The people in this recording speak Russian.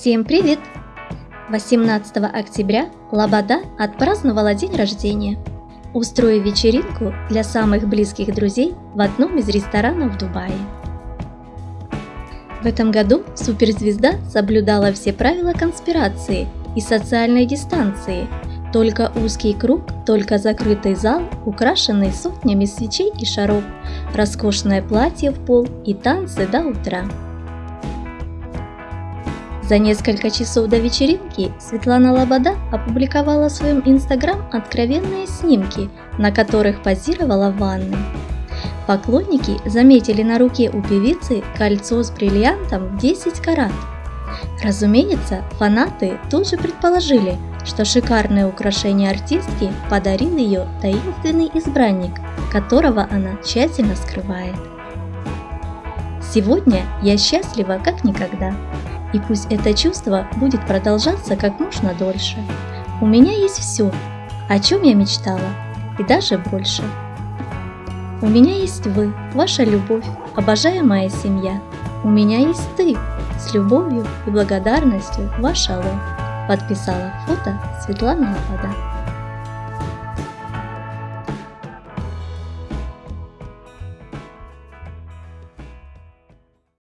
Всем привет! 18 октября Лобода отпраздновала день рождения, устроив вечеринку для самых близких друзей в одном из ресторанов Дубая. В этом году суперзвезда соблюдала все правила конспирации и социальной дистанции. Только узкий круг, только закрытый зал, украшенный сотнями свечей и шаров, роскошное платье в пол и танцы до утра. За несколько часов до вечеринки Светлана Лобода опубликовала в своем инстаграм откровенные снимки, на которых позировала в ванной. Поклонники заметили на руке у певицы кольцо с бриллиантом в 10 карат. Разумеется, фанаты тут же предположили, что шикарное украшение артистки подарил ее таинственный избранник, которого она тщательно скрывает. Сегодня я счастлива как никогда. И пусть это чувство будет продолжаться как можно дольше. У меня есть все, о чем я мечтала, и даже больше. У меня есть вы, ваша любовь, обожаемая семья. У меня есть ты, с любовью и благодарностью, ваша Ло. Подписала фото Светлана Лобода.